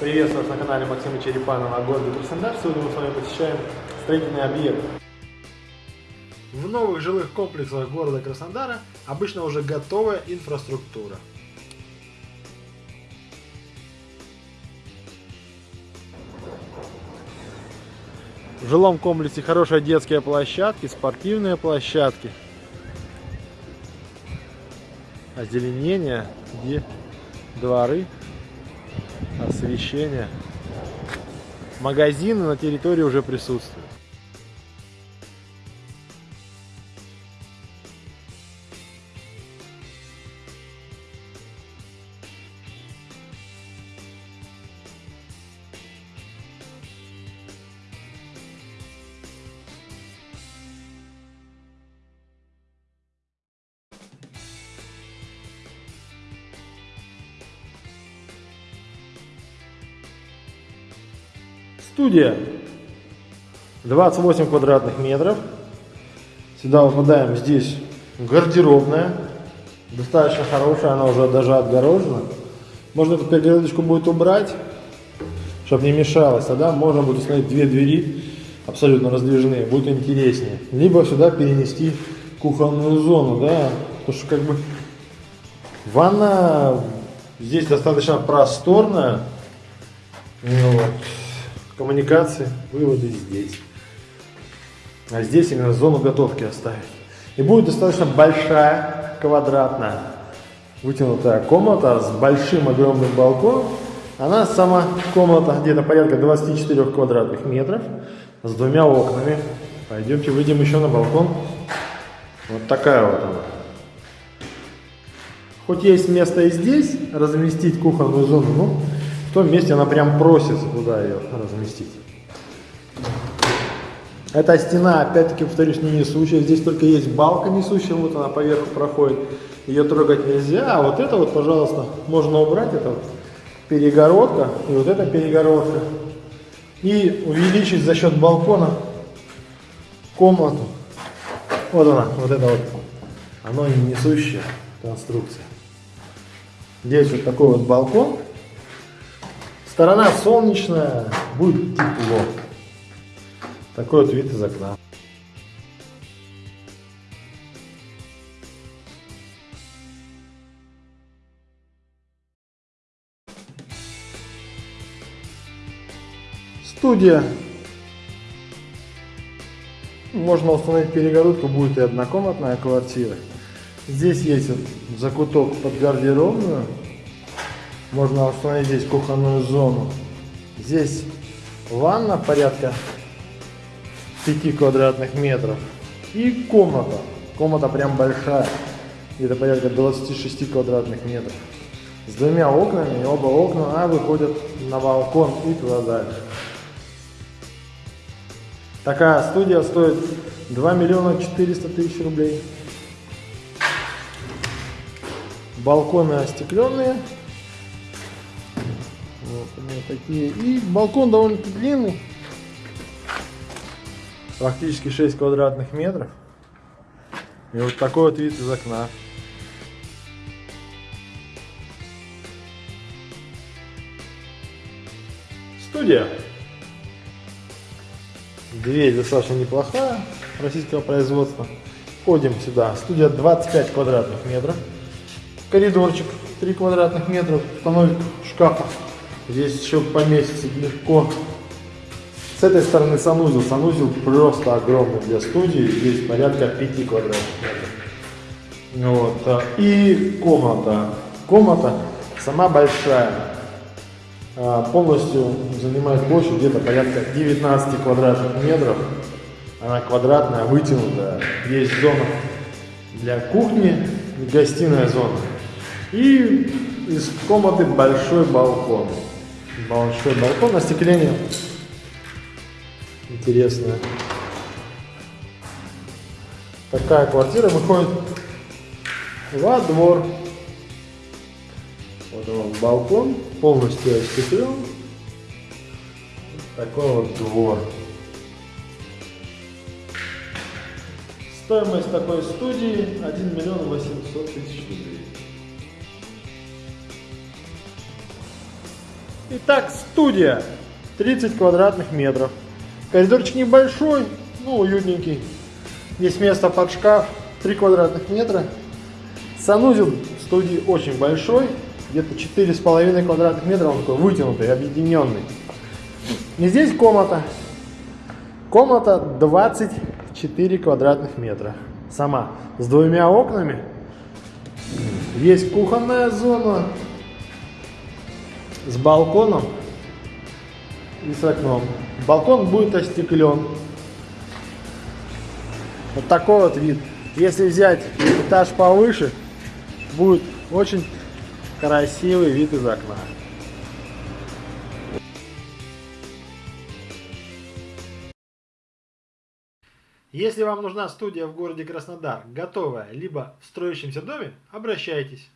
Приветствую вас на канале Максима Черепанова о городе Краснодар. Сегодня мы с вами посещаем строительный объект. В новых жилых комплексах города Краснодара обычно уже готовая инфраструктура. В жилом комплексе хорошие детские площадки, спортивные площадки, озеленение, где дворы, освещение. Магазины на территории уже присутствуют. Студия 28 квадратных метров. Сюда выпадаем здесь гардеробная. Достаточно хорошая, она уже даже отгорожена. Можно эту перегородочку будет убрать, чтобы не мешалось. Тогда можно будет установить две двери абсолютно раздвижные, будет интереснее. Либо сюда перенести кухонную зону, да, потому что как бы ванна здесь достаточно просторная. Ну вот коммуникации, выводы здесь. А здесь именно зону готовки оставить. И будет достаточно большая, квадратная, вытянутая комната с большим огромным балконом. Она сама комната где-то порядка 24 квадратных метров с двумя окнами. Пойдемте выйдем еще на балкон. Вот такая вот она. Хоть есть место и здесь разместить кухонную зону, но в том месте она прям просится туда ее разместить. Эта стена, опять-таки, повторюсь, не несущая. Здесь только есть балка несущая, вот она поверху проходит. Ее трогать нельзя. А вот это вот, пожалуйста, можно убрать. Это вот перегородка и вот эта перегородка. И увеличить за счет балкона комнату. Вот она, вот это вот. Оно не несущая конструкция. Здесь вот такой вот балкон. Сторона солнечная, будет тепло. Такой вот вид из окна. Студия. Можно установить перегородку, будет и однокомнатная квартира. Здесь есть вот закуток под гардеробную. Можно установить здесь кухонную зону. Здесь ванна порядка 5 квадратных метров. И комната. Комната прям большая. Где-то порядка 26 квадратных метров. С двумя окнами. И оба окна а, выходят на балкон и туда дальше. Такая студия стоит 2 миллиона 400 тысяч рублей. Балконы остекленные. Вот такие. И балкон довольно-таки длинный. Практически 6 квадратных метров. И вот такой вот вид из окна. Студия. Дверь достаточно неплохая, российского производства. Входим сюда. Студия 25 квадратных метров. Коридорчик 3 квадратных метра. Установить шкафа Здесь еще поместится легко. С этой стороны санузел. Санузел просто огромный для студии. Здесь порядка 5 квадратных метров. Вот. И комната. Комната сама большая. А, полностью занимает площадь где-то порядка 19 квадратных метров. Она квадратная, вытянутая. Есть зона для кухни, гостиная зона. И из комнаты большой балкон большой балкон, остекление интересное. Такая квартира выходит во двор. Вот он балкон, полностью остеклен. Такой вот двор. Стоимость такой студии 1 миллион 800 тысяч рублей. Итак, студия 30 квадратных метров. Коридорчик небольшой, ну уютненький. Есть место под шкаф, 3 квадратных метра. Санузел студии очень большой, где-то 4,5 квадратных метра, он такой вытянутый, объединенный. И здесь комната. Комната 24 квадратных метра. Сама. С двумя окнами. Есть кухонная зона. С балконом и с окном. Балкон будет остеклен. Вот такой вот вид. Если взять этаж повыше, будет очень красивый вид из окна. Если вам нужна студия в городе Краснодар, готовая, либо в строящемся доме, обращайтесь.